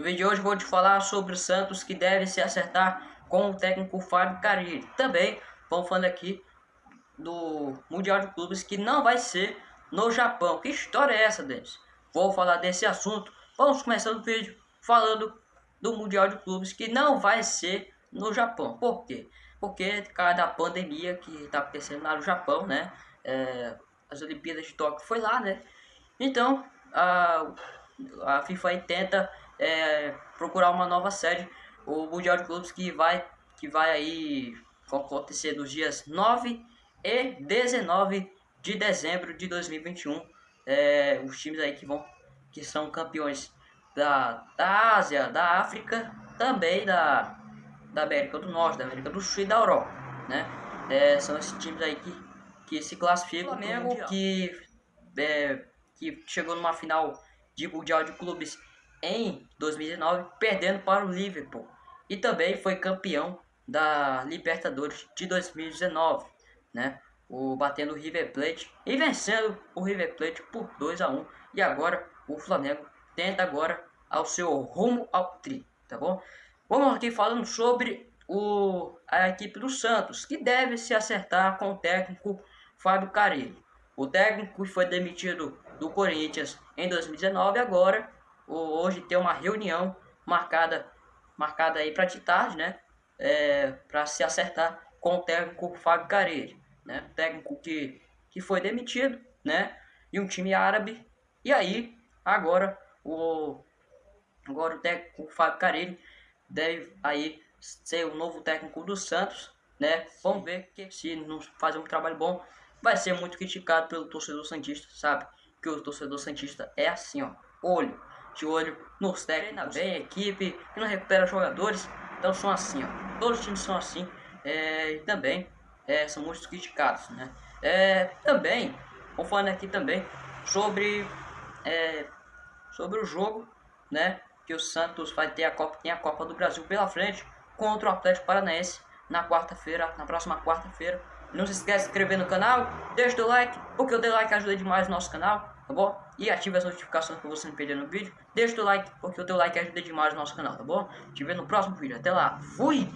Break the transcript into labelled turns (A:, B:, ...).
A: No vídeo de hoje vou te falar sobre o Santos que deve se acertar com o técnico Fábio Carilli. Também vamos falando aqui do Mundial de Clubes que não vai ser no Japão. Que história é essa, Denis? Vou falar desse assunto. Vamos começar o vídeo falando do Mundial de Clubes que não vai ser no Japão. Por quê? Porque cada pandemia que está acontecendo lá no Japão, né? É, as Olimpíadas de Tóquio foi lá, né? Então, a, a FIFA tenta é, procurar uma nova sede, o Mundial de Clubes que vai, que vai aí acontecer nos dias 9 e 19 de dezembro de 2021. É, os times aí que vão que são campeões da, da Ásia, da África, também da, da América do Norte, da América do Sul e da Europa, né? É, são esses times aí que, que se classificam. O Flamengo que, é, que chegou numa final de Mundial de Clubes em 2019, perdendo para o Liverpool. E também foi campeão da Libertadores de 2019, né? O batendo o River Plate e vencendo o River Plate por 2 a 1. E agora o Flamengo tenta agora ao seu rumo ao tri, tá bom? Vamos aqui falando sobre o, a equipe do Santos, que deve se acertar com o técnico Fábio Carilli. O técnico foi demitido do Corinthians em 2019 agora hoje tem uma reunião marcada marcada aí para de tarde, né? É, para se acertar com o técnico Fábio Carilli, né? Técnico que, que foi demitido, né? E um time árabe. E aí, agora o agora o técnico Fábio Carilli deve aí ser o novo técnico do Santos, né? Vamos ver que se não fazer um trabalho bom, vai ser muito criticado pelo torcedor santista, sabe? Que o torcedor santista é assim, ó, olho de olho nos técnicos, bem, equipe, que não recupera jogadores. Então são assim, ó. Todos os times são assim. É, e também é, são muito criticados, né? É, também, vou falando aqui também sobre, é, sobre o jogo, né? Que o Santos vai ter a Copa, tem a Copa do Brasil pela frente contra o Atlético Paranaense na quarta-feira, na próxima quarta-feira. Não se esqueça de se inscrever no canal, deixa o like, porque o like ajuda demais o nosso canal tá bom? E ative as notificações para você não perder no vídeo. Deixa o like, porque o teu like ajuda demais o nosso canal, tá bom? Te vejo no próximo vídeo. Até lá. Fui!